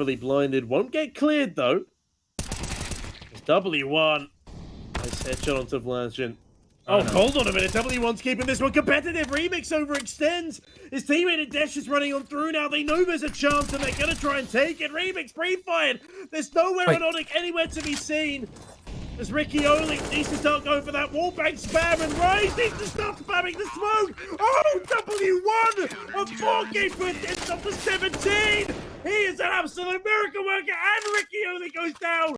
fully blinded. Won't get cleared though. It's W1. Nice headshot onto Vlashin. Oh, hold on a minute. W1's keeping this one competitive. Remix overextends. His teammate Dash is running on through now. They know there's a chance and they're going to try and take it. Remix pre-fired. There's nowhere Wait. on Onyx anywhere to be seen. As Ricky Oli needs to start going for that wallbang spam and Rise needs to start spamming the smoke. Oh, W1 of 4K foot ends up to 17. He is an absolute miracle worker and Ricky only goes down.